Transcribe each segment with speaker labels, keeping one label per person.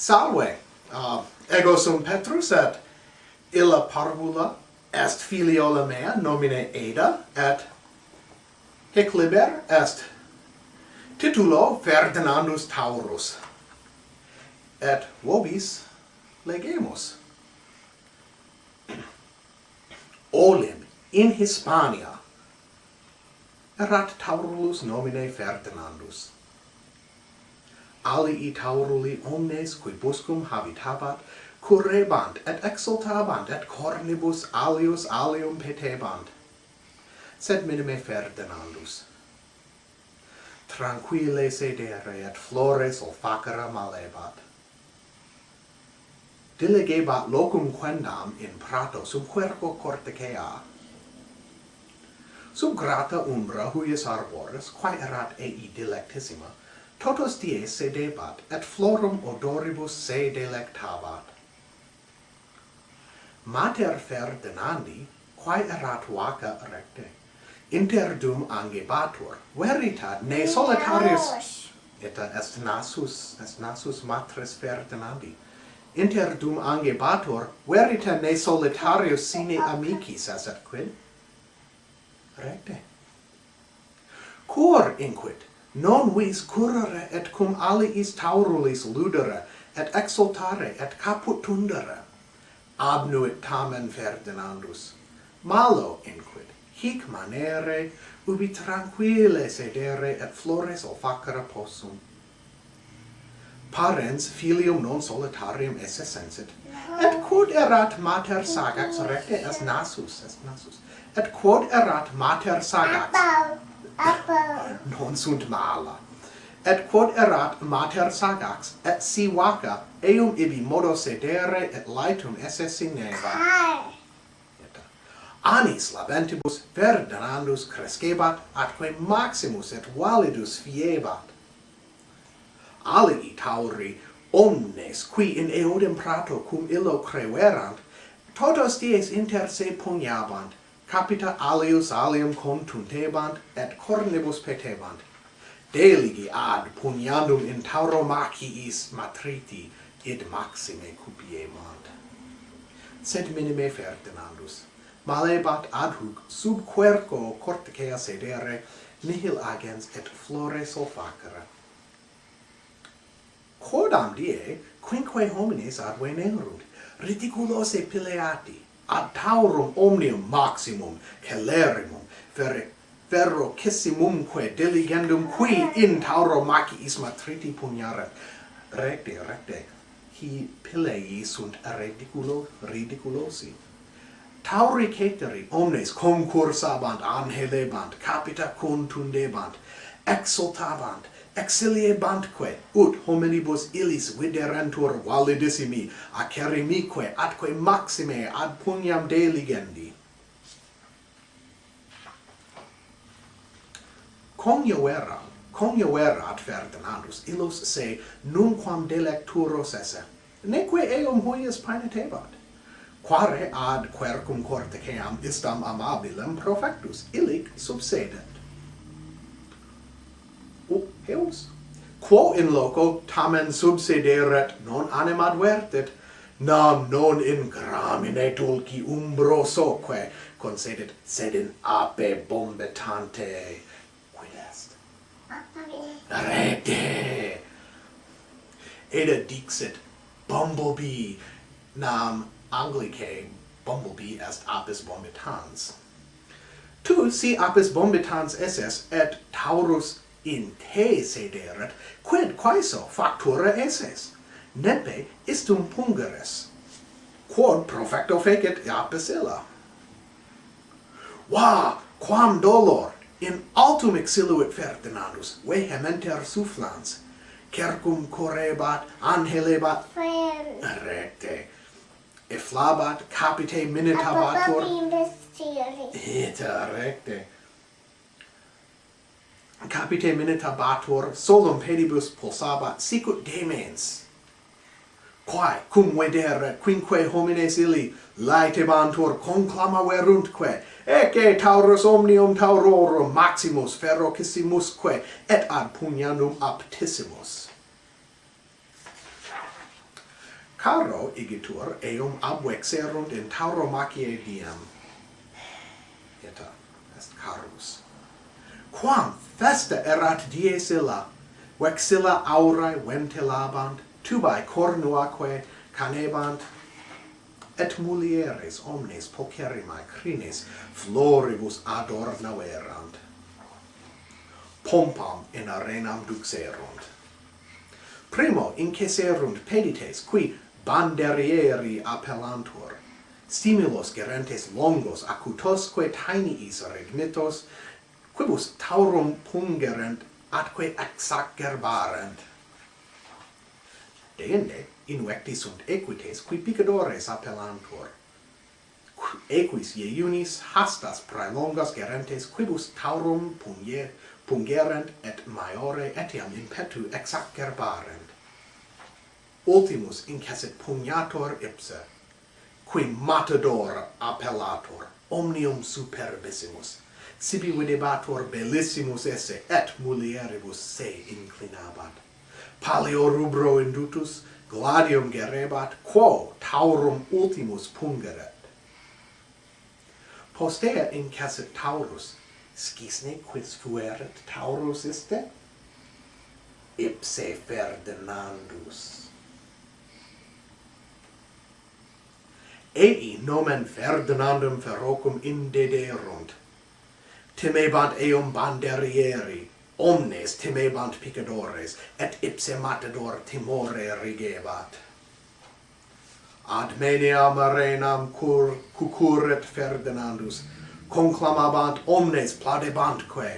Speaker 1: Salve! Uh, ego sum Petrus et illa parvula est filiola mea nomine Ada et hic liber est titulo Ferdinandus Taurus et vobis legemus olim in Hispania erat Taurulus nomine Ferdinandus alii tauruli omnes qui buscum habitabat, currebant et exultabant et cornibus alius alium petebant. Sed minime Ferdinandus. Tranquille sedere et flores olfacera malebat. Dilegebat locum quendam in prato sub querco cortecea Sub grata umbra huius arboris, quae erat ei delectissima totus die sedebat, et florum odoribus se delectabat. Mater Ferdinandi, quae erat vaca recte, interdum angebatur, veritat, ne solitarius, et est nasus, est nasus matres Ferdinandi, inter dum angebatur, veritat ne solitarius sine amicis as et quid? Recte. Cor inquit, non vis currere et cum aliis taurulis ludere et exultare et caput tundere. abnuit tamen ferdinandus malo inquid hic manere ubi tranquille sedere et flores olfacere possum. Parens filium non solitarium esse sensit et quod erat mater sagax recte est nasus est nasus et quod erat mater sagax. Appa. Non sunt mala. Et quod erat mater sagax, et si vaca, eum ibi modo sedere et laetum esse sineva. Anis labentibus ferdinandus crescebat, atque maximus et validus fiebat. Alii tauri, omnes qui in eodem prato cum illo creverant, totos dies inter se pugnabant, capita alius alium contuntebant et cornibus petebant. Deligi ad pugnandum in tauromachiis matriti, id maxime cupiemant. Sed minime Ferdinandus, malebat ad hoc sub querco corticea sedere, nihil agens et flore solfacere. Quodam die, quinque homines ad venerunt, reticulose pileati, ad taurum omnium maximum celerimum ferre ferrocissimumque diligendum qui in tauro maciis matriti pugnare. Recte recte qui pilei sunt ridiculo ridiculosi. Tauri ceteri omnes concursabant anhelebant capita contundebant exultabant, exiliebantque, ut hominibus illis viderentur validissimi, acerimique atque maxime ad pugnam deligendi. Conioera, conioera ad Ferdinandus illos se nunquam delecturos esse, neque eum huies paenetebat. Quare ad quercum corticeam istam amabilem profectus, illic subsedet eos quo in loco tamen subsideret non anima advertet nam non in gramine dulci umbro soque concedet, sed in ape bombetante. Quid est? Rete! Eda dixit bumblebee nam anglicae bumblebee est apis bombitans tu si apis bombitans esses et taurus in te sederet, quid quaeso factura esses? Nepe istum pungeres, quod profecto fecit apis illa. Va, quam dolor, in altum exiluit Ferdinandus, vehementer sufflans, cercum corebat, angelebat, recte, efflabat, capite minitabatur, et recte, capite minitabatur solum pedibus pulsabat sicut demens. Quae cum vedere quinque homines illi laetebantur conclama veruntque ecce taurus omnium taurorum maximus ferrocissimusque et ad pugnanum aptissimus. Caro igitur eum abvexerunt in tauromachiae diem eta est carus. Quam Festa erat dies illa, vexilla aurae ventilabant, tubae cornuaque canebant, et mulieres omnes pocerimae crines floribus adornaverant. Pompam in arenam duxerunt. Primo inceserunt pedites qui banderieri appellantur, stimulos gerentes longos acutosque tainiis regnitos, quibus taurum pungerent atque exacerbarent deinde invecti sunt equites qui picadores appellantur. Equis iunis hastas praelongas gerentes quibus taurum punge pungerent et maiore etiam impetu exacerbarent ultimus incessit pugnator ipse qui matador appellator omnium superbissimus sibi videbatur bellissimus esse et mulieribus se inclinabat. Paleo rubro indutus gladium gerebat quo taurum ultimus pungeret. Postea incessit taurus scisne quis fuerit taurus iste ipse ferdinandus. Ei nomen ferdinandum ferrocum indederunt temebant eum banderieri, omnes temebant picadores, et ipse matador timore rigebat. Ad meniam arenam cur, cucuret Ferdinandus, conclamabant omnes plaudebantque,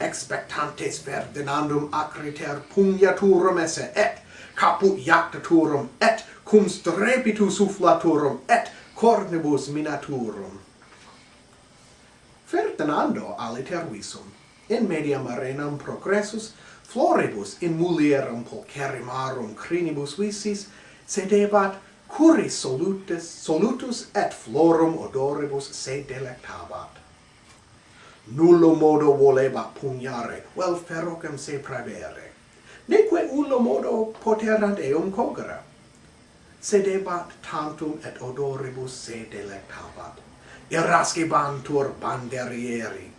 Speaker 1: expectantes Ferdinandum acriter pugnaturum esse, et caput iactaturum, et cum strepitu sufflaturum, et cornibus minaturum. Ferdinando alitervisum, in mediam arenam progressus, floribus in mulierum pulcherimarum crinibus visis, sedebat, curis solutus, solutus et florum odoribus se delectabat. Nullo modo volebat pugnare, vel ferrocem se pravere. Neque ullo modo poterant eum cogere, Sedebat tantum et odoribus se delectabat irascebantur banderieri,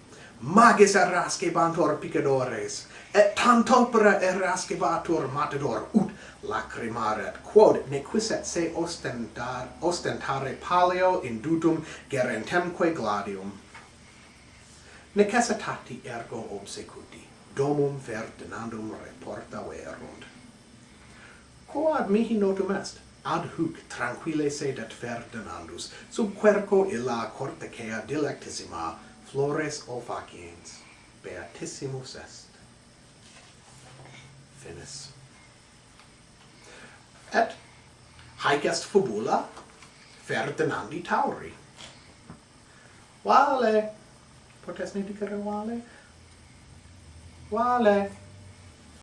Speaker 1: magis irascebantur picadores, et tantopra irascebatur matador, ut lacrimaret, quod nequisset se ostentar, ostentare paleo indutum gerentemque gladium. Necessitati ergo obsecuti, domum Ferdinandum reporta verunt. Quod mihi notum est? ad huc tranquille sedet Ferdinandus, sub querco illa cortecea dilectissima flores olfaciens, beatissimus est. Finis. Et haec est fabula Ferdinandi Tauri. Vale, potes ne dicere vale? Vale.